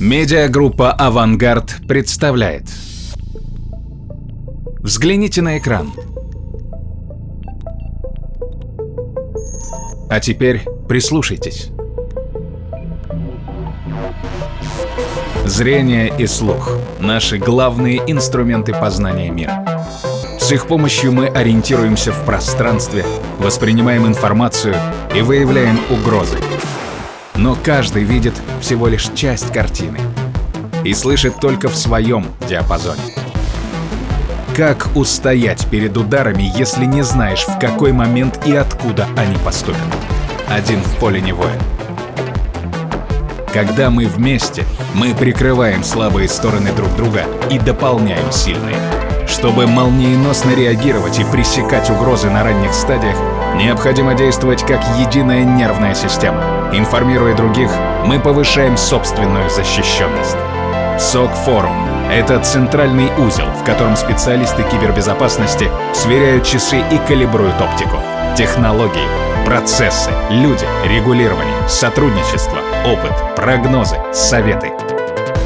Медиагруппа «Авангард» представляет. Взгляните на экран. А теперь прислушайтесь. Зрение и слух — наши главные инструменты познания мира. С их помощью мы ориентируемся в пространстве, воспринимаем информацию и выявляем угрозы. Но каждый видит всего лишь часть картины и слышит только в своем диапазоне. Как устоять перед ударами, если не знаешь, в какой момент и откуда они поступят? Один в поле не воин. Когда мы вместе, мы прикрываем слабые стороны друг друга и дополняем сильные. Чтобы молниеносно реагировать и пресекать угрозы на ранних стадиях, необходимо действовать как единая нервная система. Информируя других, мы повышаем собственную защищенность. СОК-форум — это центральный узел, в котором специалисты кибербезопасности сверяют часы и калибруют оптику. Технологии, процессы, люди, регулирование, сотрудничество, опыт, прогнозы, советы.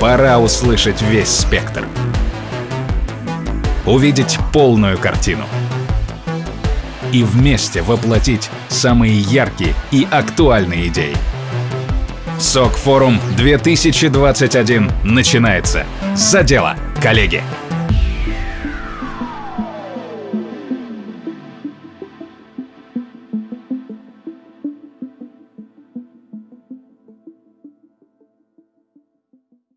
Пора услышать весь спектр увидеть полную картину и вместе воплотить самые яркие и актуальные идеи. СОК Форум 2021 начинается. За дело, коллеги!